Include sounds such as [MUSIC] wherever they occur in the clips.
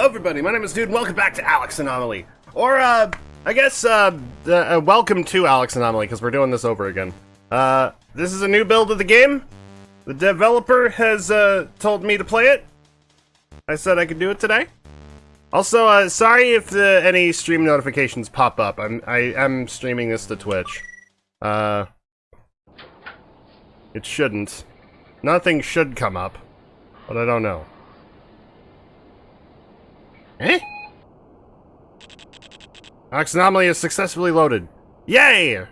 Hello, everybody. My name is Dude, and welcome back to Alex Anomaly. Or, uh, I guess, uh, uh, welcome to Alex Anomaly, because we're doing this over again. Uh, this is a new build of the game. The developer has, uh, told me to play it. I said I could do it today. Also, uh, sorry if the, any stream notifications pop up. I'm, I am streaming this to Twitch. Uh, it shouldn't. Nothing should come up, but I don't know. Eh? Alex Anomaly is successfully loaded. Yay!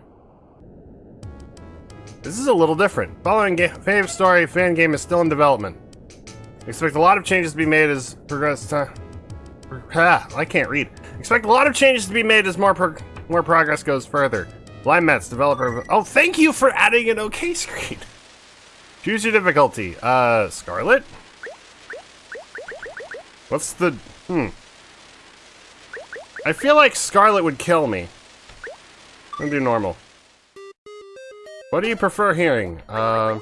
This is a little different. Following Cave Story fan game is still in development. Expect a lot of changes to be made as progress time. Ah, I can't read. Expect a lot of changes to be made as more pro more progress goes further. Blind Mets, developer Oh, thank you for adding an OK [LAUGHS] screen! Choose your difficulty. Uh, Scarlet? What's the... Hmm. I feel like Scarlet would kill me. I'm do normal. What do you prefer hearing? Uh...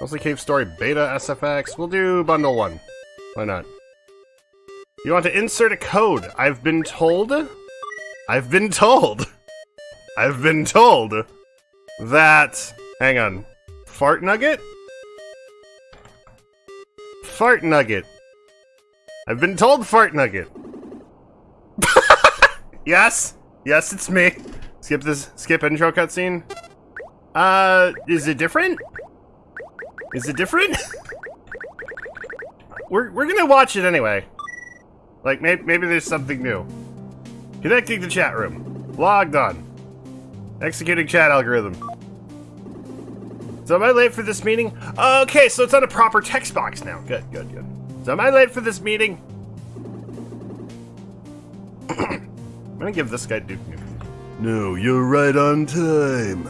Mostly Cave Story Beta SFX. We'll do Bundle 1. Why not? You want to insert a code. I've been told... I've been told... I've been told... That... Hang on. Fart Nugget? Fart Nugget. I've been told Fart Nugget. Yes? Yes, it's me. Skip this, skip intro cutscene. Uh, is it different? Is it different? [LAUGHS] we're, we're gonna watch it anyway. Like, maybe, maybe there's something new. Connecting to chat room. Logged on. Executing chat algorithm. So am I late for this meeting? Okay, so it's on a proper text box now. Good, good, good. So am I late for this meeting? [CLEARS THROAT] [CLEARS THROAT] I'm gonna give this guy Duke Nukem. No, you're right on time.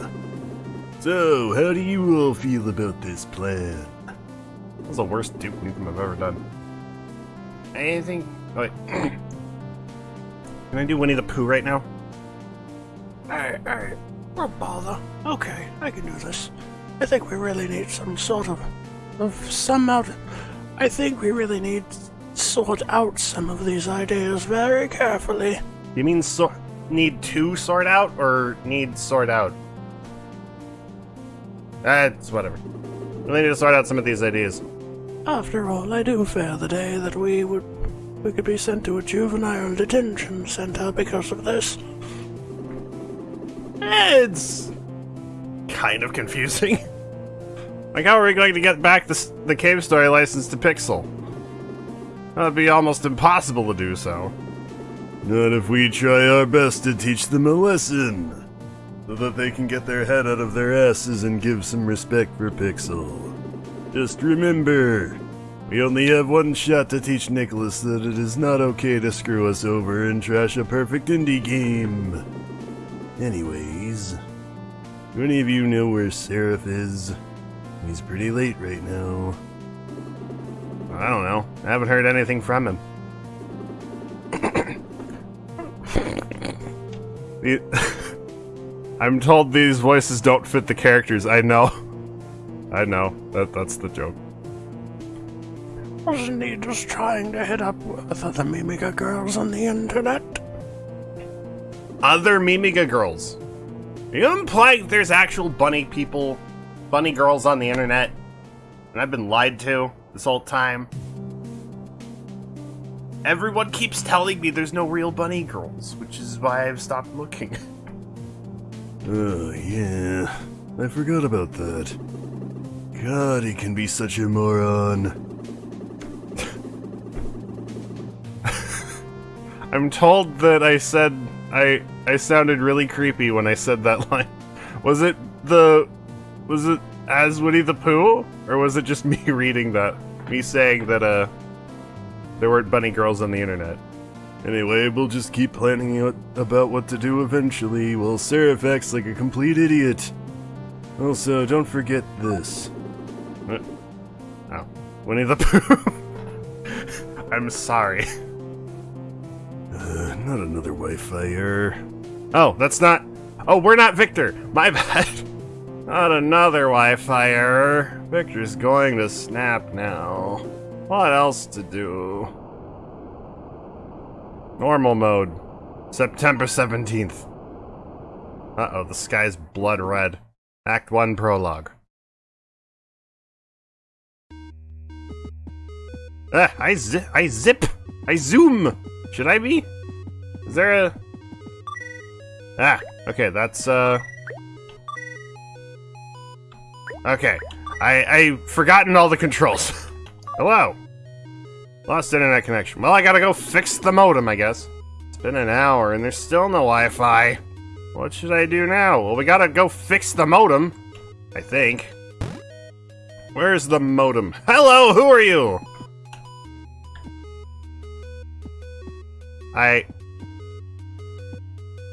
So, how do you all feel about this plan? That was the worst Duke Nukem I've ever done. Anything? Oh, wait. [COUGHS] Can I do Winnie the Pooh right now? Alright, alright. Don't bother. Okay, I can do this. I think we really need some sort of, of some out. I think we really need sort out some of these ideas very carefully. You mean sort need to sort out or need sort out? That's whatever. We need to sort out some of these ideas. After all, I do fear the day that we would we could be sent to a juvenile detention center because of this. It's kind of confusing. [LAUGHS] like, how are we going to get back the, the Cave Story license to Pixel? That would be almost impossible to do so. Not if we try our best to teach them a lesson. So that they can get their head out of their asses and give some respect for Pixel. Just remember, we only have one shot to teach Nicalis that it is not okay to screw us over and trash a perfect indie game. Anyways, do any of you know where Seraph is? He's pretty late right now. I don't know. I haven't heard anything from him. [LAUGHS] I'm told these voices don't fit the characters. I know. [LAUGHS] I know. That that's the joke. Wasn't he just trying to hit up with other Mimiga girls on the internet? Other Mimiga girls? Are you implying there's actual bunny people, bunny girls on the internet? And I've been lied to this whole time? Everyone keeps telling me there's no real bunny girls, which is why I've stopped looking. [LAUGHS] Oh, yeah. I forgot about that. God, he can be such a moron. [LAUGHS] I'm told that I said I I sounded really creepy when I said that [LAUGHS] line. Was it the was it as Winnie the Pooh or was it just me reading that? Me saying that uh there weren't bunny girls on the internet. Anyway, we'll just keep planning out about what to do eventually while Seraph acts like a complete idiot. Also, don't forget this. What? Oh. Winnie the [LAUGHS] Pooh. I'm sorry. Uh, not another Wi-Fi error. Oh, that's not... Oh, we're not Victor. My [LAUGHS] bad. Not another Wi-Fi error. Victor's going to snap now. What else to do? Normal mode. September 17th. Uh-oh, the sky's blood red. Act 1 prologue. Ah, I zip, I zip, I zoom. Should I be? Is there a... Ah, okay, that's, uh... Okay, I, I've forgotten all the controls. [LAUGHS] Hello. Lost internet connection. Well, I gotta go fix the modem, I guess. It's been an hour and there's still no Wi-Fi. What should I do now? Well, we gotta go fix the modem. I think. Where's the modem? Hello, who are you? I...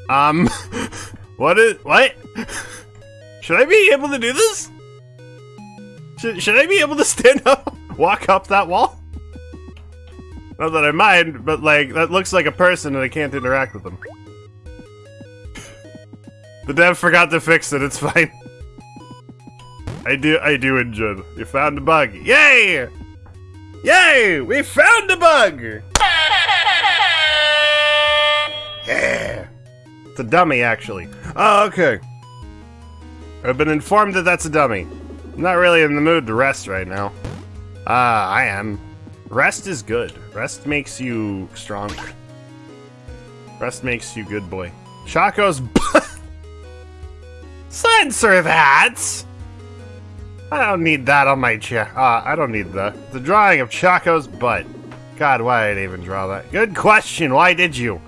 Um... [LAUGHS] what is... What? [LAUGHS] Should I be able to do this? Should, should I be able to stand up? [LAUGHS] Walk up that wall? Not that I mind, but like, that looks like a person and I can't interact with them. The dev forgot to fix it, it's [LAUGHS] fine. I do, I do enjoy. You found a bug. Yay! Yay! We found a bug! Yeah! It's a dummy, actually. Oh, okay. I've been informed that that's a dummy. I'm not really in the mood to rest right now. Ah, uh, I am. Rest is good. Rest makes you strong. Rest makes you good boy. Chaco's Censor that! I don't need that on my chair. Uh, I don't need the the drawing of Chaco's butt. God, why did I even draw that? Good question. Why did you?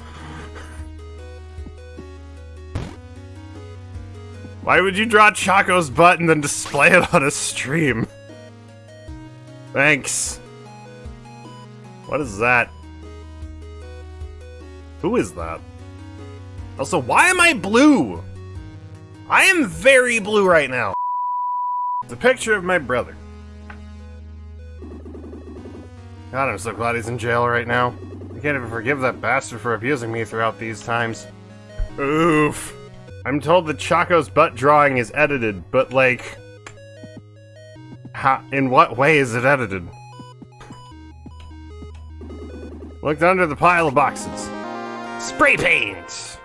Why would you draw Chaco's butt and then display it on a stream? Thanks. What is that? Who is that? Also, why am I blue? I am very blue right now. A picture of my brother. God, I'm so glad he's in jail right now. I can't even forgive that bastard for abusing me throughout these times. Oof. I'm told that Chaco's butt drawing is edited, but like... How, in what way is it edited? Looked under the pile of boxes. Spray paint!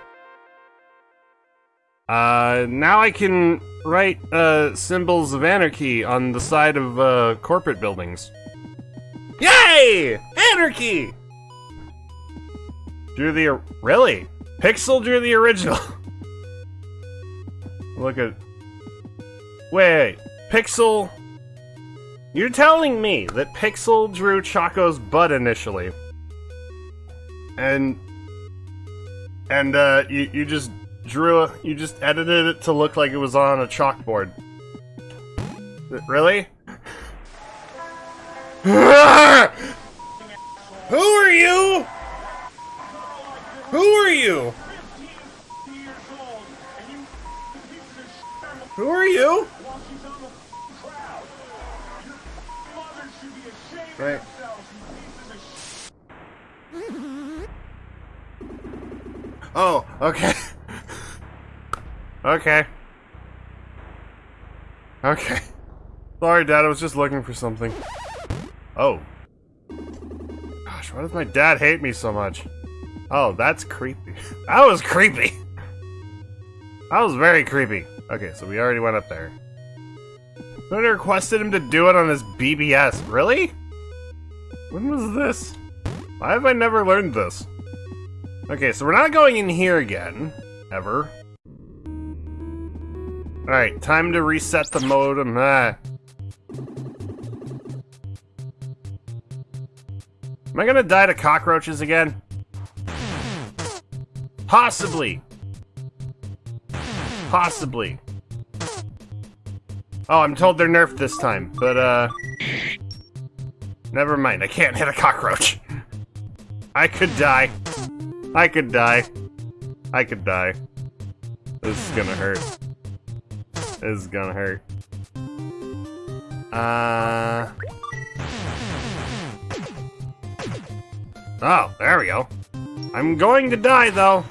Uh, now I can write, uh, symbols of anarchy on the side of, uh, corporate buildings. Yay! Anarchy! Drew the... Really? Pixel drew the original. [LAUGHS] Look at... Wait, Pixel... You're telling me that Pixel drew Chaco's butt initially. And... And, uh, you, you just drew a... You just edited it to look like it was on a chalkboard. Really? [LAUGHS] Who are you? Who are you? Who are you? Right. Oh, okay. okay. Okay. Sorry, Dad, I was just looking for something. Oh. Gosh, why does my dad hate me so much? Oh, that's creepy. [LAUGHS] That was creepy! That was very creepy. Okay, so we already went up there. Somebody requested him to do it on his BBS. Really? When was this? Why have I never learned this? Okay, so we're not going in here again. Ever. Alright, time to reset the modem. Ah. Am I gonna die to cockroaches again? Possibly. Possibly. Oh, I'm told they're nerfed this time, but, uh... Never mind, I can't hit a cockroach. [LAUGHS] I could die. I could die. I could die. This is gonna hurt. This is gonna hurt. Uh... Oh, there we go. I'm going to die, though.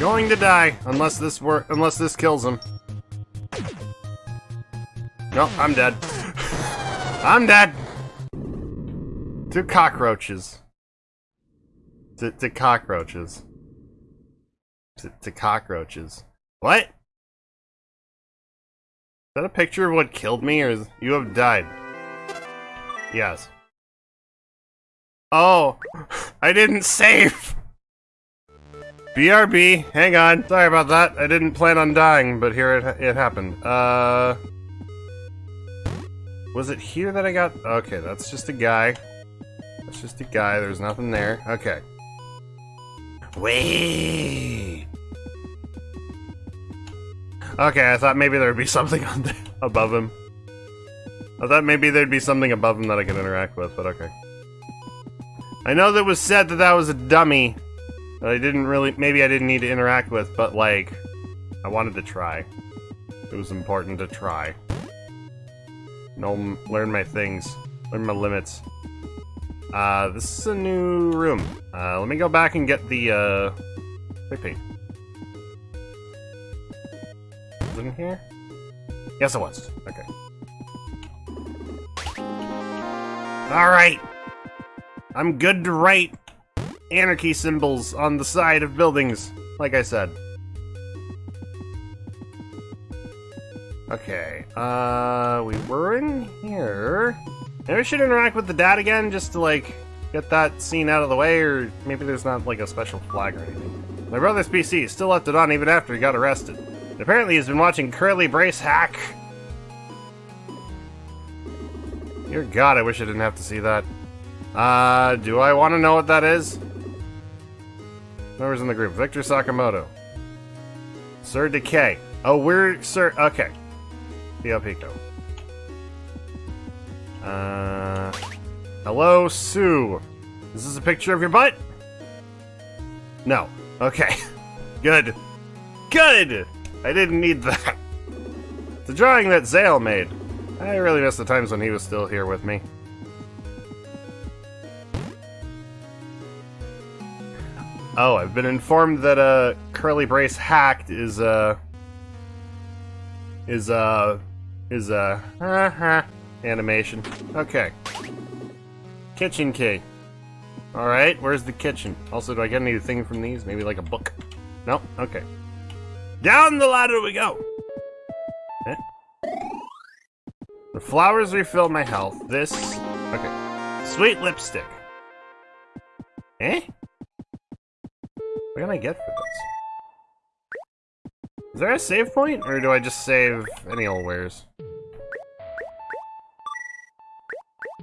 Going to die, unless this were unless this kills him. No, I'm dead. [LAUGHS] I'm dead. Two cockroaches. To, to cockroaches. To, to cockroaches. What? Is that a picture of what killed me, or is, you have died? Yes. Oh, [LAUGHS] I didn't save! BRB, hang on. Sorry about that. I didn't plan on dying, but here it, it happened. Uh... Was it here that I got... Okay, that's just a guy. That's just a guy. There's nothing there. Okay. Wait. Okay, I thought maybe there would be something [LAUGHS] on above him. I thought maybe there'd be something above him that I could interact with, but okay. I know that was said that that was a dummy that I didn't really, maybe I didn't need to interact with, but like, I wanted to try. It was important to try. No, learn my things, learn my limits. Uh, this is a new room. Uh, let me go back and get the, uh, paint. Was it in here? Yes, it was. Okay. Alright! I'm good to write anarchy symbols on the side of buildings, like I said. Okay, uh, we were in here. Maybe I should interact with the dad again, just to, like, get that scene out of the way, or maybe there's not, like, a special flag or anything. My brother's PC still left it on even after he got arrested. Apparently he's been watching Curly Brace hack. Dear God, I wish I didn't have to see that. Uh, do I want to know what that is? Members in the group. Victor Sakamoto. Sir Decay. Oh, we're Sir... Okay. Theo Pico. Uh... Hello, Sue. This is this a picture of your butt? No. Okay. [LAUGHS] Good. Good! I didn't need that. The drawing that Zale made. I really miss the times when he was still here with me. Oh, I've been informed that uh, Curly Brace hacked is uh is uh is uh [LAUGHS] uh animation. Okay. Kitchen key. All right, where's the kitchen? Also, do I get anything from these? Maybe like a book? No. Okay. Down the ladder we go. Eh? The flowers refill my health. This. Okay. Sweet lipstick. Eh? What can I get for this? Is there a save point, or do I just save any old wares?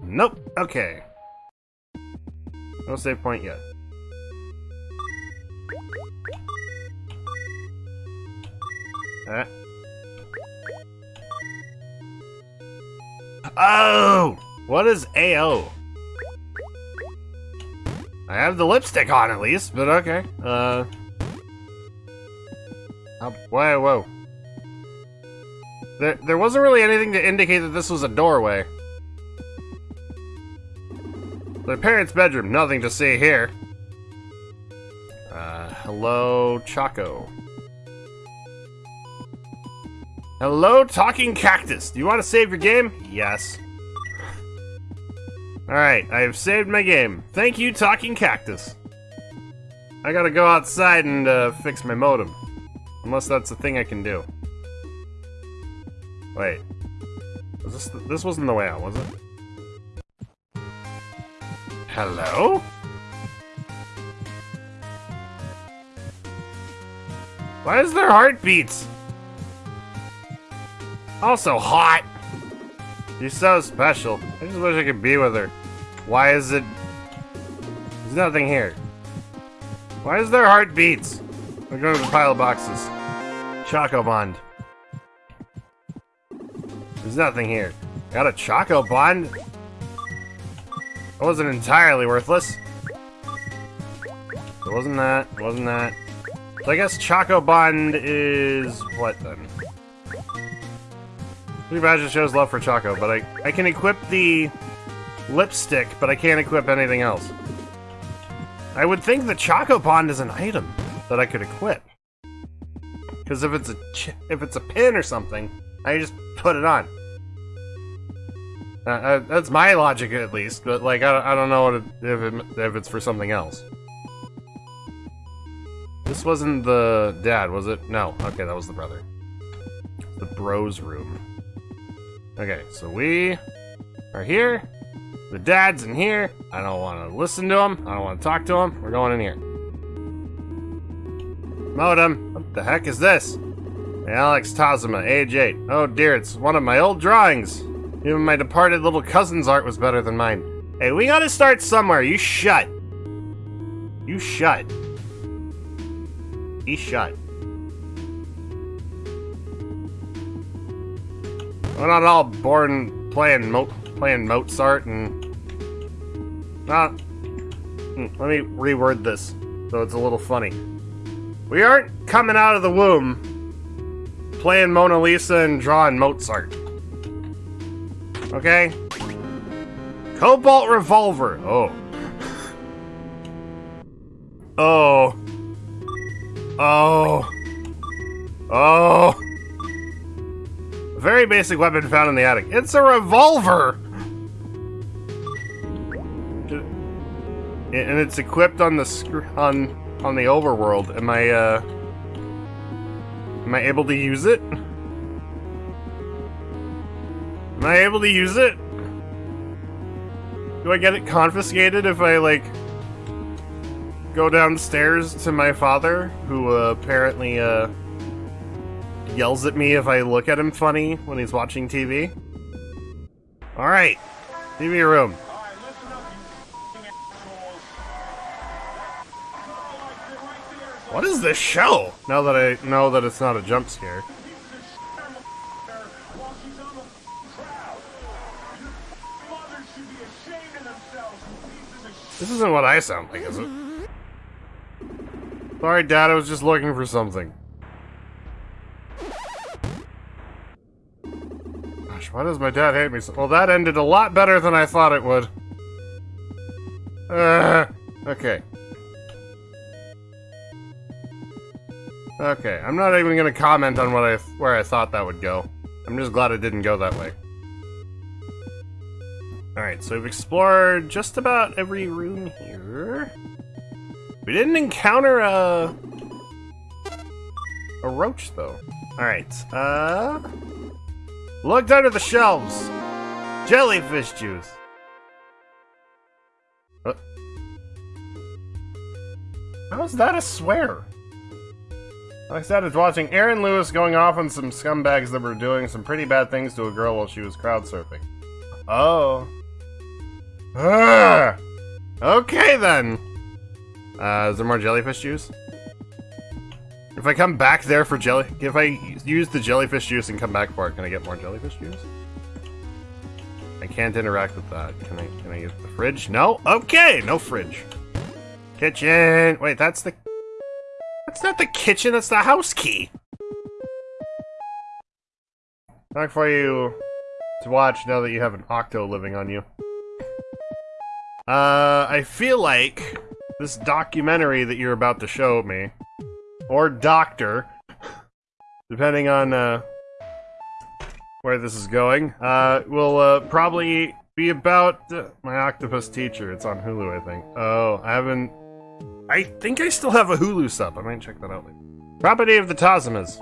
Nope. Okay. No save point yet. Ah. Oh! What is AO? I have the lipstick on at least, but okay. Uh. Oh, whoa, whoa. There, there wasn't really anything to indicate that this was a doorway. The parents' bedroom, nothing to see here. Uh, hello, Choco. Hello, Talking Cactus. Do you want to save your game? Yes. Alright, I have saved my game. Thank you, Talking Cactus. I gotta go outside and uh, fix my modem. Unless that's a thing I can do. Wait. Was this, th this wasn't the way out, was it? Hello? Why is there heartbeats? Also hot. She's so special. I just wish I could be with her. Why is it... There's nothing here. Why is there heartbeats? We're going to the pile of boxes. Choco Bond. There's nothing here. Got a Choco That wasn't entirely worthless. It wasn't that. It wasn't that. So I guess Choco Bond is... what then? Blue Badger shows love for Choco, but I, I can equip the lipstick, but I can't equip anything else. I would think the Choco Bond is an item that I could equip. Because if it's a if it's a pin or something, I just put it on. Uh, uh, that's my logic, at least. But like, I don't, I don't know it, if it, if it's for something else. This wasn't the dad, was it? No. Okay, that was the brother. The bros room. Okay, so we are here. The dad's in here. I don't want to listen to him. I don't want to talk to him. We're going in here. Modem. What the heck is this? Alex Tazuma, age 8. Oh dear, it's one of my old drawings. Even my departed little cousin's art was better than mine. Hey, we gotta start somewhere. You shut. You shut. He shut. We're not all born playing Mo playing Mozart and... Not... Hmm, let me reword this, so it's a little funny. We aren't coming out of the womb playing Mona Lisa and drawing Mozart. Okay? Cobalt Revolver. Oh. Oh. Oh. Oh. Very basic weapon found in the attic. It's a revolver! And it's equipped on the on on the overworld. Am I uh Am I able to use it? Am I able to use it? Do I get it confiscated if I, like, go downstairs to my father, who uh, apparently uh, yells at me if I look at him funny when he's watching TV? Alright, TV room. What is this show? Now that I know that it's not a jump scare. This isn't what I sound like, is it? Sorry, Dad, I was just looking for something. Gosh, why does my dad hate me so- Well, that ended a lot better than I thought it would. Uh, okay. Okay, I'm not even gonna comment on what I where I thought that would go. I'm just glad it didn't go that way. Alright, so we've explored just about every room here. We didn't encounter a... a roach, though. Alright, uh... Looked under the shelves. Jellyfish juice. Uh, how is that a swear? I said, it's watching Aaron Lewis going off on some scumbags that were doing some pretty bad things to a girl while she was crowd surfing. Oh. Ah! Okay then. Uh, is there more jellyfish juice? If I come back there for jelly, if I use the jellyfish juice and come back for it, can I get more jellyfish juice? I can't interact with that. Can I? Can I use the fridge? No. Okay, no fridge. Kitchen. Wait, that's the that's not the kitchen, that's the house key. Not for you to watch now that you have an Octo living on you. Uh, I feel like this documentary that you're about to show me, or doctor, depending on uh, where this is going, uh, will uh, probably be about uh, my octopus teacher. It's on Hulu, I think. Oh, I haven't I think I still have a Hulu sub. I might check that out later. Property of the Tazumas.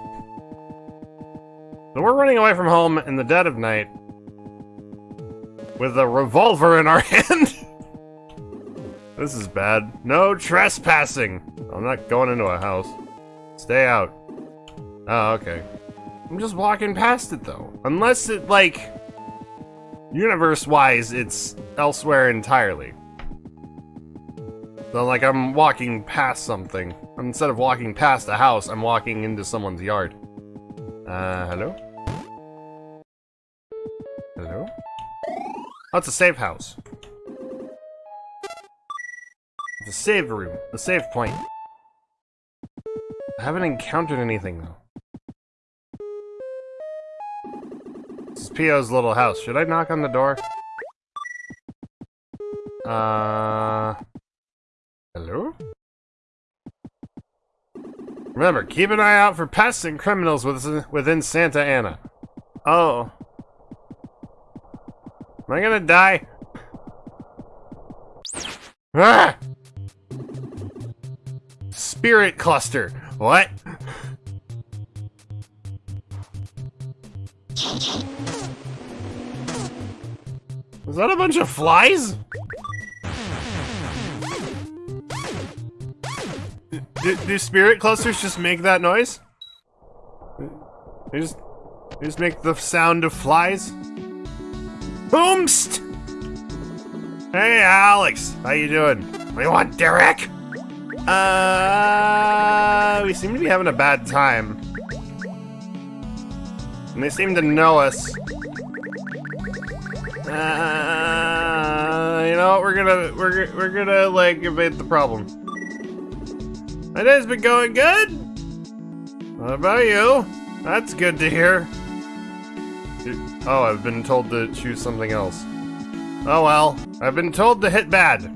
So we're running away from home in the dead of night with a revolver in our [LAUGHS] hand. This is bad. No trespassing. I'm not going into a house. Stay out. Oh, okay. I'm just walking past it though. Unless it, like, universe-wise, it's elsewhere entirely. So, like, I'm walking past something. Instead of walking past a house, I'm walking into someone's yard. Uh, hello? Hello? Oh, it's a safe house. A save room. The save point. I haven't encountered anything, though. This is Pio's little house. Should I knock on the door? Uh... Hello? Remember, keep an eye out for pests and criminals within Santa Ana. Oh. Am I gonna die? Ah! Spirit cluster. What? Is that a bunch of flies? Do, do spirit clusters just make that noise? They just, they just make the sound of flies? Boomst! Hey, Alex. How you doing? You want, Derek? Uh, we seem to be having a bad time. And they seem to know us. Uh, you know what? We're gonna, we're, we're gonna, like, evade the problem. My day's been going good. What about you? That's good to hear. Oh, I've been told to choose something else. Oh well, I've been told to hit bad.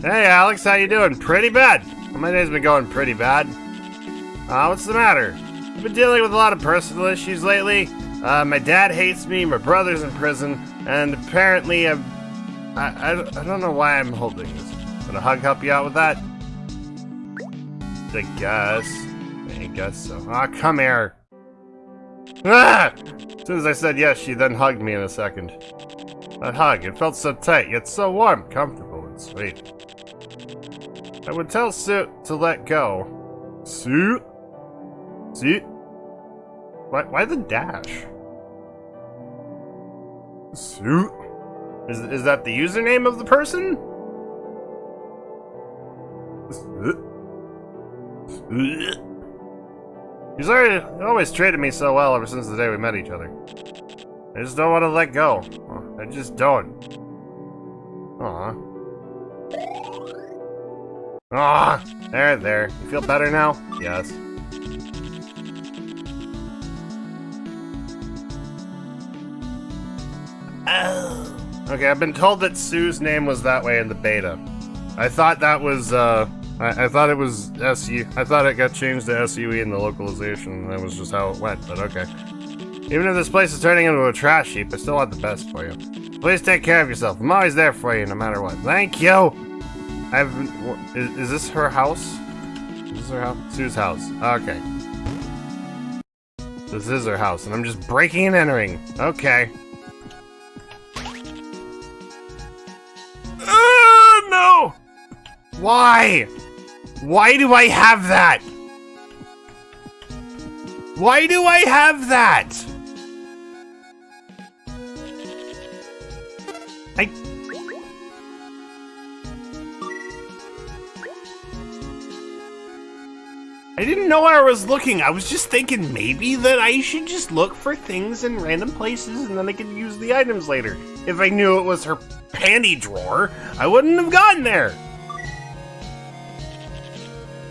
Hey Alex, how you doing? Pretty bad. My day's been going pretty bad. Uh, what's the matter? I've been dealing with a lot of personal issues lately. Uh, my dad hates me, my brother's in prison, and apparently I've... I, I, I don't know why I'm holding this. Would a hug help you out with that? I guess. I guess so. Ah, come here. Ah! As soon as I said yes, she then hugged me in a second. That hug, it felt so tight, yet so warm, comfortable, and sweet. I would tell Suit to let go. Suit? Suit? Why, why the dash? Suit? Is, is that the username of the person? He's already always treated me so well ever since the day we met each other. I just don't want to let go. I just don't. Aw. Ah, there, there. You feel better now? Yes. Oh. Okay, I've been told that Sue's name was that way in the beta. I thought that was, uh, I, I thought it was SU. I thought it got changed to SUE in the localization, that was just how it went, but okay. Even if this place is turning into a trash heap, I still want the best for you. Please take care of yourself. I'm always there for you, no matter what. Thank you! I've... Is, is this her house? Is this her house? Sue's house. Okay. This is her house, and I'm just breaking and entering. Okay. Uh, no! Why? Why do I have that? Why do I have that? I didn't know where I was looking. I was just thinking maybe that I should just look for things in random places and then I could use the items later. If I knew it was her panty drawer, I wouldn't have gotten there.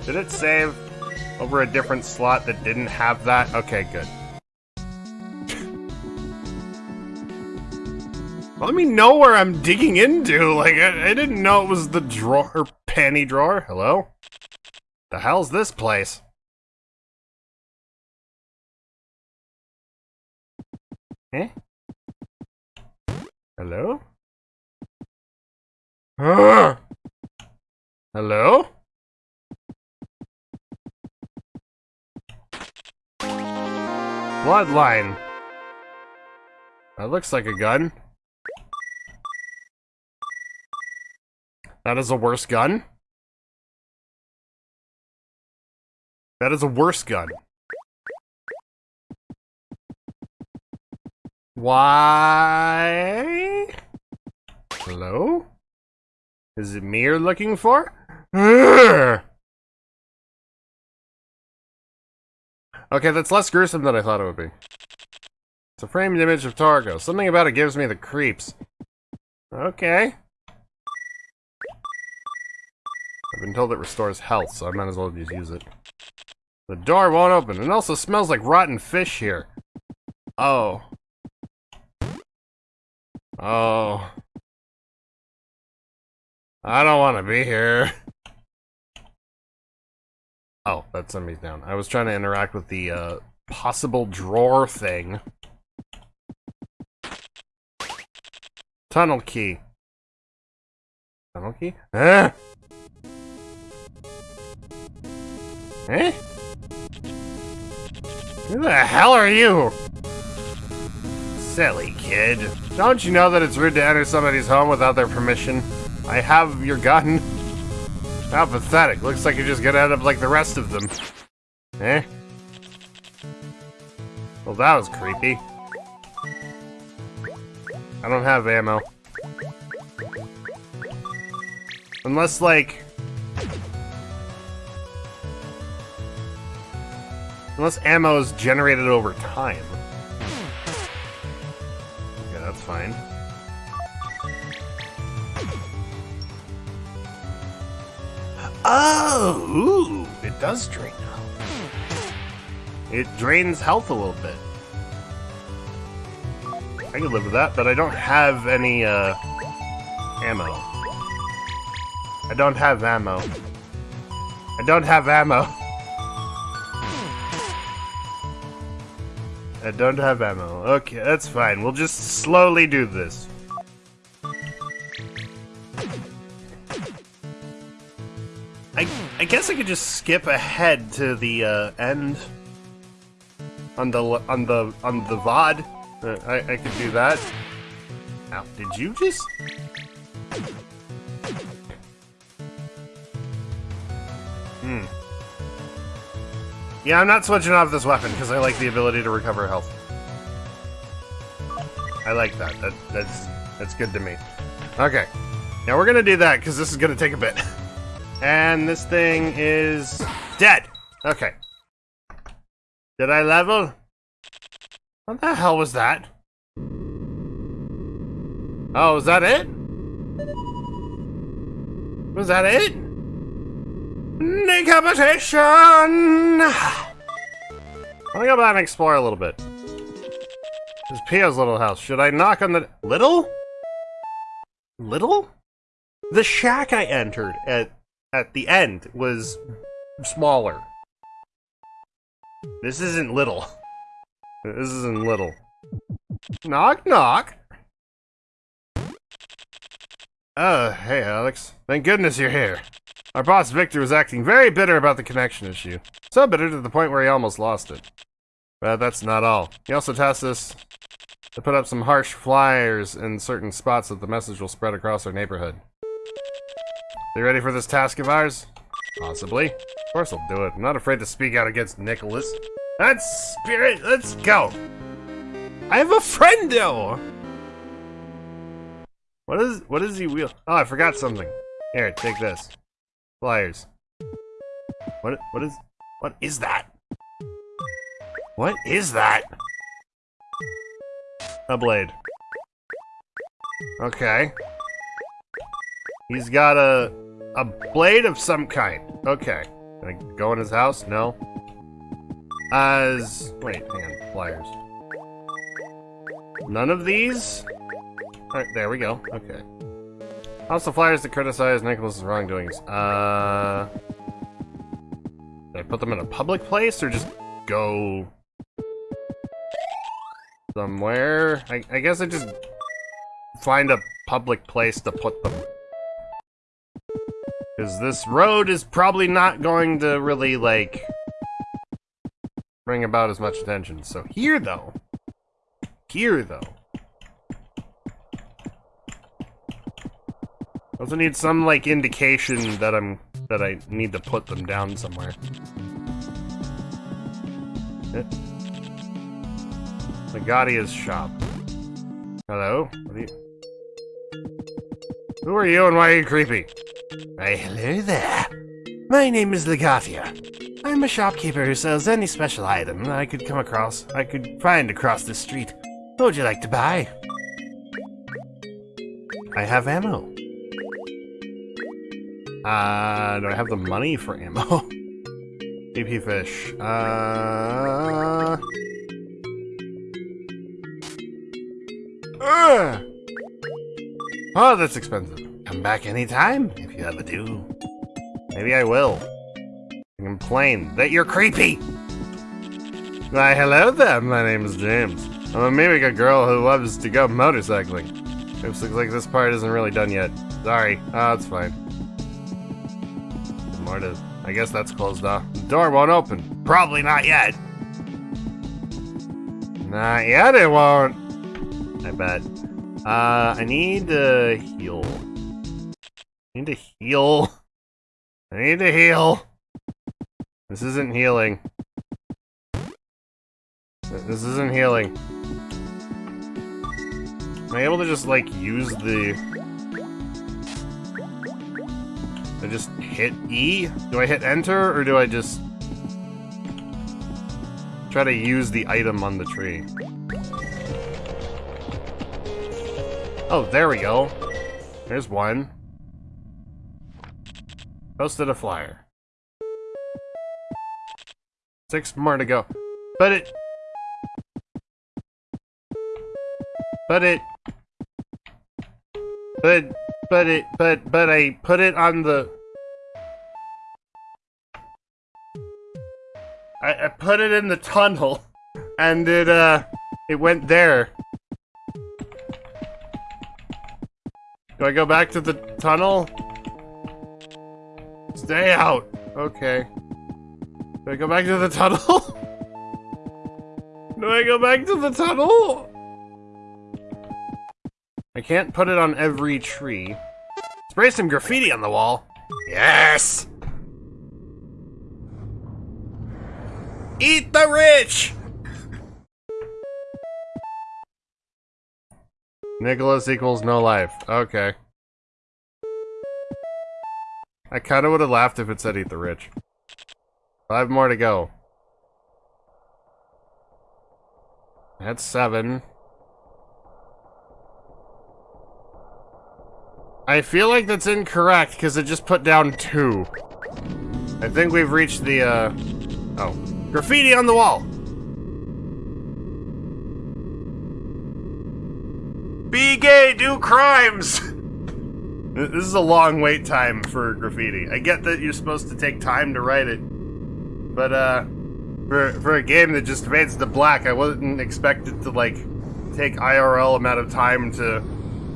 Did it save over a different slot that didn't have that? Okay, good. Let me know where I'm digging into. Like, I, I didn't know it was the drawer, panty drawer. Hello? The hell's this place? Eh? Hello? Ah! Hello? Bloodline. That looks like a gun. That is a worse gun. That is a worse gun. Why? Hello? Is it me you're looking for? Urgh! Okay, that's less gruesome than I thought it would be. It's a framed image of Targo. Something about it gives me the creeps. Okay. I've been told it restores health, so I might as well just use it. The door won't open. It also smells like rotten fish here. Oh. Oh. I don't want to be here. Oh, that sent me down. I was trying to interact with the uh, possible drawer thing. Tunnel key. Tunnel key? Ah! Eh? Who the hell are you? Silly kid. Don't you know that it's rude to enter somebody's home without their permission? I have your gun. How pathetic. Looks like you're just gonna end up like the rest of them. Eh? Well, that was creepy. I don't have ammo. Unless, like... Unless ammo is generated over time. Okay, that's fine. Oh, ooh, it does drain health. It drains health a little bit. I could live with that, but I don't have any, uh, ammo. I don't have ammo. I don't have ammo. [LAUGHS] I don't have ammo. Okay, that's fine. We'll just slowly do this. I, I guess I could just skip ahead to the uh, end on the on the on the VOD. Uh, I, I could do that. Now, did you just? Hmm. Yeah, I'm not switching off this weapon because I like the ability to recover health. I like that. That that's that's good to me. Okay. Now we're gonna do that because this is gonna take a bit. [LAUGHS] And this thing is dead. Okay. Did I level? What the hell was that? Oh, was that it? Was that it? Decapitation! I'm gonna go back and explore a little bit. This is Pio's little house. Should I knock on the... Little? Little? The shack I entered at at the end was smaller. This isn't little. This isn't little. Knock, knock. Oh, hey, Alex. Thank goodness you're here. Our boss Victor was acting very bitter about the connection issue. So bitter to the point where he almost lost it. But that's not all. He also tasked us to put up some harsh flyers in certain spots that the message will spread across our neighborhood. Are You ready for this task of ours? Possibly. Of course I'll do it. I'm not afraid to speak out against Nicalis. That's spirit. Let's go. I have a friend though. What is what is he wheel? Oh, I forgot something. Here, take this. Flyers. What what is what is that? What is that? A blade. Okay. He's got a a blade of some kind. Okay. Can I go in his house? No. As wait, hang on. Flyers. None of these? Alright, there we go. Okay. Also flyers to criticize Nicalis's wrongdoings. Uh Did I put them in a public place or just go somewhere? I, I guess I just find a public place to put them. Because this road is probably not going to really, like, bring about as much attention. So here, though. Here, though. I also need some, like, indication that I'm, that I need to put them down somewhere. Eh. Megadia's shop. Hello? Are you... Who are you and why are you creepy? Why, hello there. My name is Legatia. I'm a shopkeeper who sells any special item I could come across, I could find across the street. What would you like to buy? I have ammo. Uh, do I have the money for ammo? [LAUGHS] BP fish. Uh... Ugh. Oh, that's expensive. Come back anytime, if you ever do. Maybe I will. I complain that you're creepy! Why, hello there, my name is James. I'm a Mimiga girl who loves to go motorcycling. Oops, looks like this part isn't really done yet. Sorry. Ah, it's fine. More to... I guess that's closed off. The door won't open. Probably not yet. Not yet it won't. I bet. Uh, I need to heal. I need to heal. [LAUGHS] I need to heal. This isn't healing. This isn't healing. Am I able to just, like, use the... I just hit E? Do I hit enter, or do I just... Try to use the item on the tree? Oh, there we go. There's one. Posted a flyer. Six more to go. But it... But it... But... But it... But... But I put it on the... I, I put it in the tunnel. And it, uh... It went there. Do I go back to the tunnel? Stay out. Okay. Do I go back to the tunnel? [LAUGHS] Do I go back to the tunnel? I can't put it on every tree. Spray some graffiti on the wall. Yes! Eat the rich! Nicalis equals no life. Okay. I kinda would've laughed if it said eat the rich. Five more to go. That's seven. I feel like that's incorrect because it just put down two. I think we've reached the, uh... Oh. Graffiti on the wall! Be gay, do crimes! [LAUGHS] this is a long wait time for graffiti. I get that you're supposed to take time to write it. But, uh, for, for a game that just fades to black, I wasn't expected to, like, take IRL amount of time to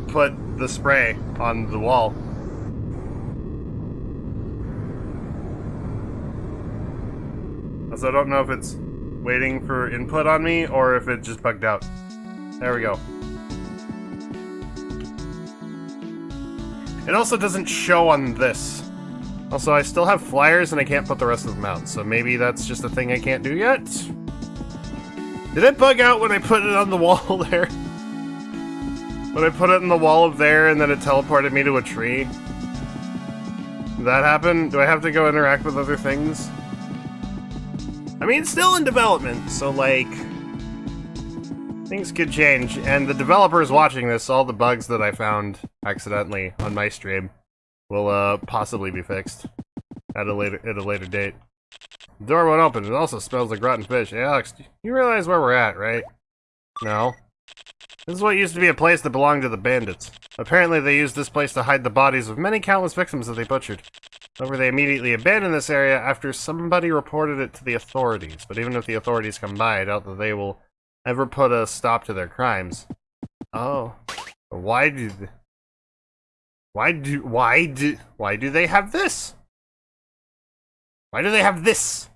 put the spray on the wall. So I don't know if it's waiting for input on me or if it just bugged out. There we go. It also doesn't show on this. Also, I still have flyers and I can't put the rest of them out, so maybe that's just a thing I can't do yet? Did it bug out when I put it on the [LAUGHS] wall there? When I put it in the wall of there and then it teleported me to a tree? Did that happen? Do I have to go interact with other things? I mean, it's still in development, so like... Things could change, and the developers watching this, all the bugs that I found accidentally on my stream will uh, possibly be fixed at a later at a later date. The door won't open. It also smells like rotten fish. Hey, Alex, you realize where we're at, right? No. This is what used to be a place that belonged to the bandits. Apparently they used this place to hide the bodies of many countless victims that they butchered. However, they immediately abandoned this area after somebody reported it to the authorities. But even if the authorities come by, I doubt that they will ever put a stop to their crimes. Oh. Why do... Why do... Why do... Why do they have this? Why do they have this?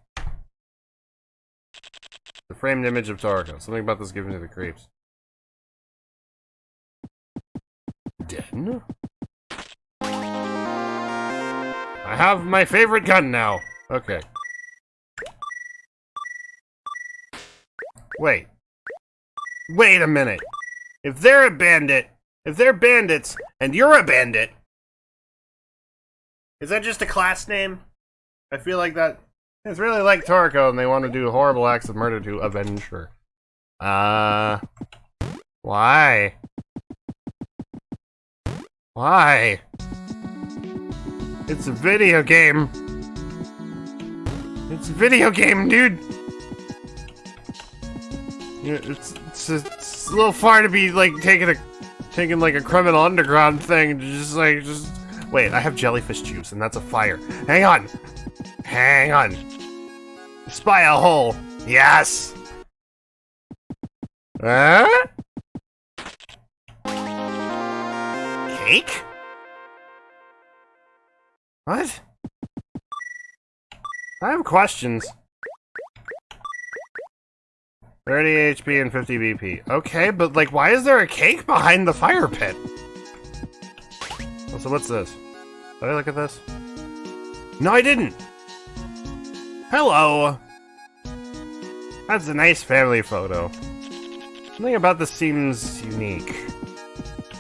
The framed image of Toroko. Something about this giving me the creeps. Den? I have my favorite gun now. Okay. Wait. Wait a minute. If they're a bandit, if they're bandits, and you're a bandit, is that just a class name? I feel like that. It's really like Toroko, and they want to do horrible acts of murder to avenge her. Uh. Why? Why? It's a video game. It's a video game, dude. It's it's a, it's a little far to be like taking a taking like a criminal underground thing. Just like just wait. I have jellyfish juice, and that's a fire. Hang on, hang on. Spy a hole. Yes. Huh? Cake? What? I have questions. 30 HP and 50 BP. Okay, but like, why is there a cake behind the fire pit? So what's this? Did I look at this? No, I didn't! Hello! That's a nice family photo. Something about this seems unique.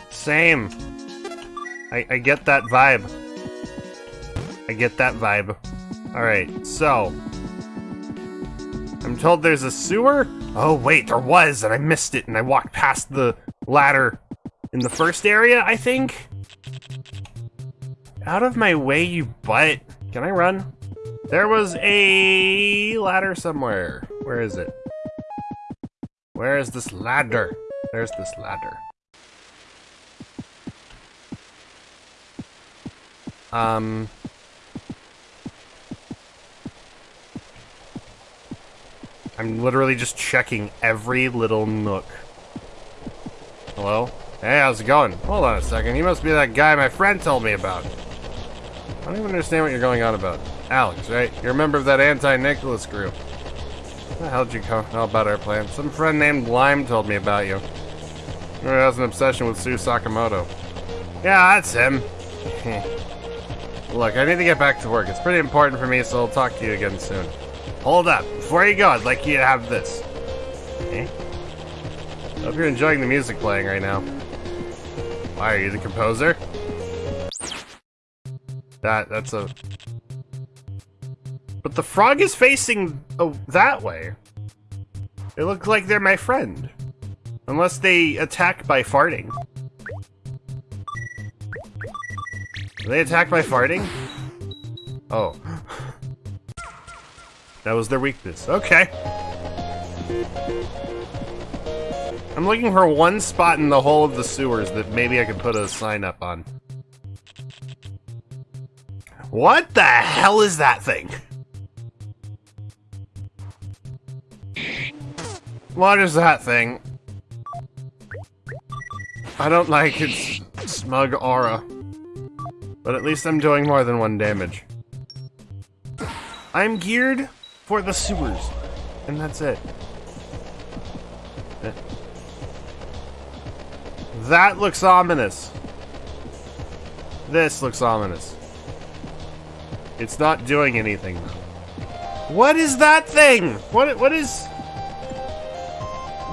Same. I, I get that vibe. I get that vibe. Alright, so. I'm told there's a sewer? Oh wait, there was, and I missed it, and I walked past the ladder in the first area, I think? Out of my way, you butt. Can I run? There was a ladder somewhere. Where is it? Where is this ladder? There's this ladder. Um... I'm literally just checking every little nook. Hello? Hey, how's it going? Hold on a second. You must be that guy my friend told me about. I don't even understand what you're going on about. Alex, right? You're a member of that anti-Nicalis group. How the hell did you know about our plan? Some friend named Lime told me about you. He has an obsession with Sue Sakamoto. Yeah, that's him. [LAUGHS] Look, I need to get back to work. It's pretty important for me, so I'll talk to you again soon. Hold up. Before you go, I'd like you to have this. Eh? Okay. Hope you're enjoying the music playing right now. Why, are you the composer? That, that's a... But the frog is facing oh, that way. It looks like they're my friend. Unless they attack by farting. Do they attack by farting? Oh. That was their weakness. Okay. I'm looking for one spot in the whole of the sewers that maybe I could put a sign up on. What the hell is that thing? What is that thing? I don't like its smug aura. But at least I'm doing more than one damage. I'm geared for the sewers. And that's it. That looks ominous. This looks ominous. It's not doing anything, though. What is that thing? What, what is...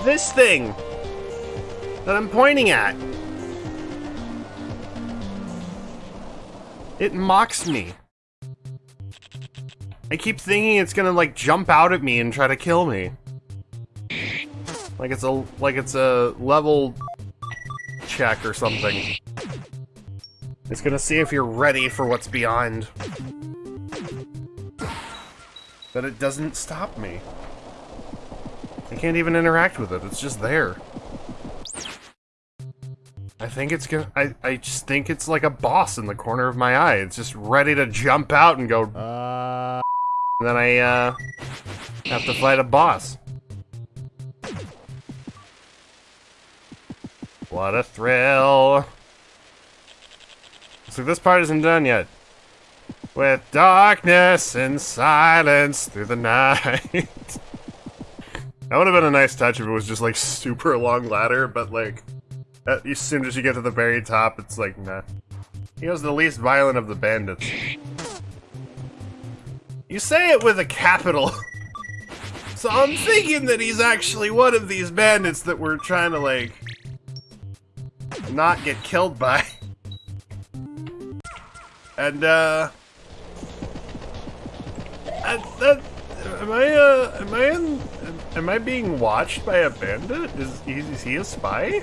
This thing? That I'm pointing at? It mocks me. I keep thinking it's gonna like jump out at me and try to kill me. Like it's a like it's a level check or something. It's gonna see if you're ready for what's beyond. But it doesn't stop me. I can't even interact with it, it's just there. I think it's gonna- I, I just think it's like a boss in the corner of my eye. It's just ready to jump out and go- uh... And then I, uh, have to fight a boss. What a thrill. So this part isn't done yet. With darkness and silence through the [LAUGHS] night. that would have been a nice touch if it was just like super long ladder, but like, as soon as you get to the very top, it's like, nah. He was the least violent of the bandits. You say it with a capital. [LAUGHS] so I'm thinking that he's actually one of these bandits that we're trying to, like, not get killed by. [LAUGHS] And, uh... I, that, am I, uh, am I in, am I being watched by a bandit? Is, is he a spy?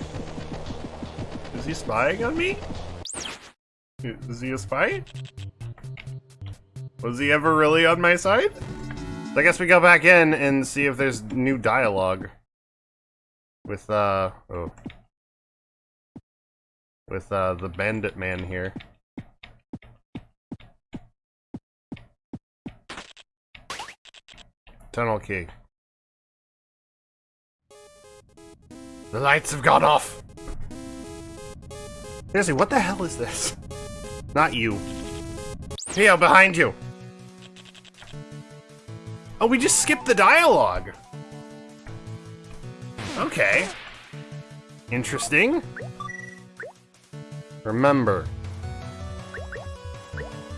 Is he spying on me? Is he a spy? Was he ever really on my side? I guess we go back in and see if there's new dialogue. With, uh, oh. With, uh, the bandit man here. Tunnel key. The lights have gone off! Seriously, what the hell is this? Not you. Theo, behind you! Oh, we just skipped the dialogue! Okay. Interesting. Remember.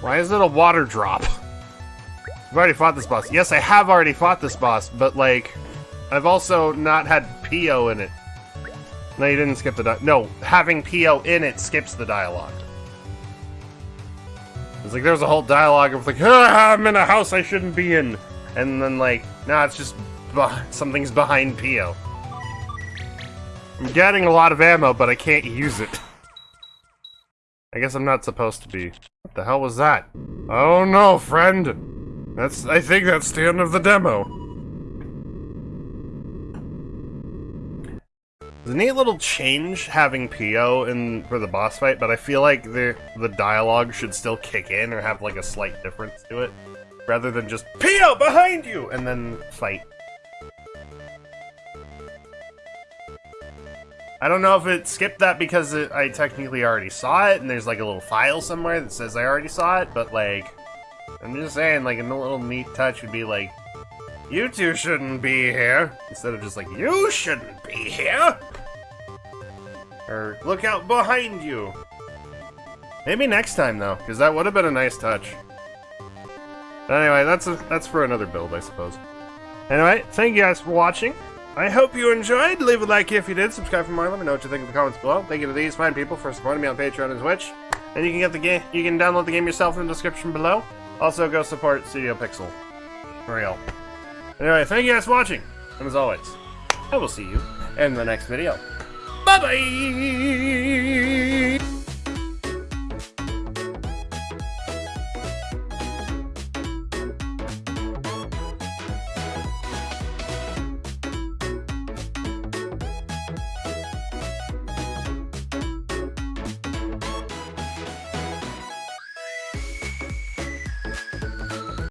Why is it a water drop? I've already fought this boss. Yes, I have already fought this boss, but like, I've also not had Pio in it. No, you didn't skip the di- No, having Pio in it skips the dialogue. It's like there's a whole dialogue of like, ah, I'm in a house I shouldn't be in. And then like, nah, it's just something's behind Pio. I'm getting a lot of ammo, but I can't use it. I guess I'm not supposed to be. What the hell was that? Oh no, friend! That's- I think that's the end of the demo. It's a neat little change having Pio in for the boss fight, but I feel like the the dialogue should still kick in or have like a slight difference to it, rather than just Pio behind you and then fight. I don't know if it skipped that because it, I technically already saw it, and there's like a little file somewhere that says I already saw it, but like, I'm just saying, like a little neat touch would be like, you two shouldn't be here, instead of just like, you shouldn't be here. Or look out behind you. Maybe next time though, because that would have been a nice touch. Anyway, that's a, that's for another build, I suppose. Anyway, thank you guys for watching. I hope you enjoyed. Leave a like if you did. Subscribe for more. Let me know what you think in the comments below. Thank you to these fine people for supporting me on Patreon and Twitch. And you can get the game. You can download the game yourself in the description below. Also, go support Studio Pixel. For real. Anyway, thank you guys for watching. And as always, I will see you in the next video. Bye bye.